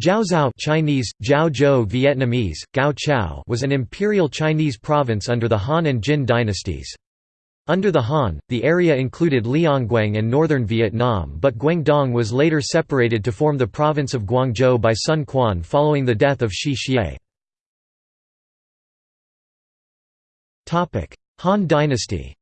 Jiaozhou Chinese, Jiao Vietnamese, Giao Châu was an imperial Chinese province under the Han and Jin dynasties. Under the Han, the area included Liangguang and northern Vietnam but Guangdong was later separated to form the province of Guangzhou by Sun Quan following the death of Shi Xie. Han dynasty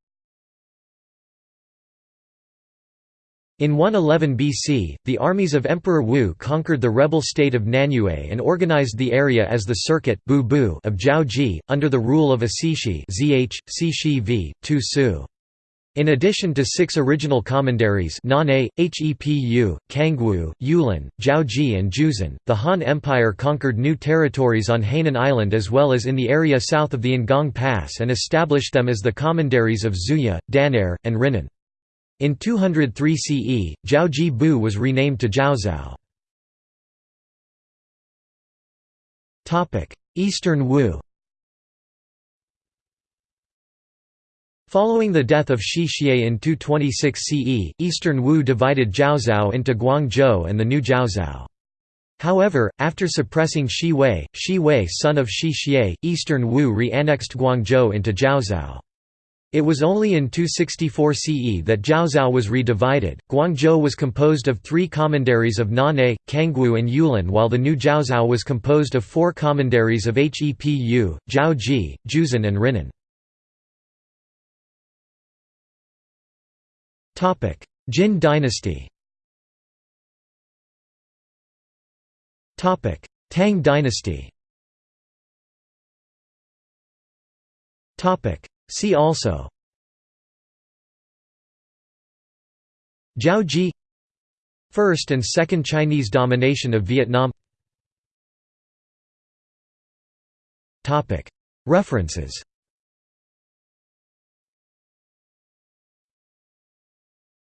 In 111 BC, the armies of Emperor Wu conquered the rebel state of Nanyue and organized the area as the Circuit of Jiaozhi, under the rule of a Cixi v. Tu Su. In addition to six original commanderies Nane, Hepu, Cangwu, Yulin, Jiaozhi and Jiuzhen, the Han Empire conquered new territories on Hainan Island as well as in the area south of the Ngong Pass and established them as the commanderies of Zhuya, Daner, and Rinan. In 203 CE, Jiaozhi Bu was renamed to Jiaozhou. Eastern Wu Following the death of Shi Xie in 226 CE, Eastern Wu divided Jiaozhou into Guangzhou and the new Jiaozhou. However, after suppressing Shi Wei, Shi Wei son of Shi Xie, Eastern Wu re-annexed Guangzhou into Jiaozhou. It was only in 264 CE that Jiaozhou was redivided. Guangzhou was composed of three commanderies of Nane, Cangwu, and Yulin, while the new Jiaozhou was composed of four commanderies of Hepu, Jiaozhi, Jiuzhen, and Rinan. Jin dynasty Tang dynasty See also. Jiaozhi First and Second Chinese domination of Vietnam. References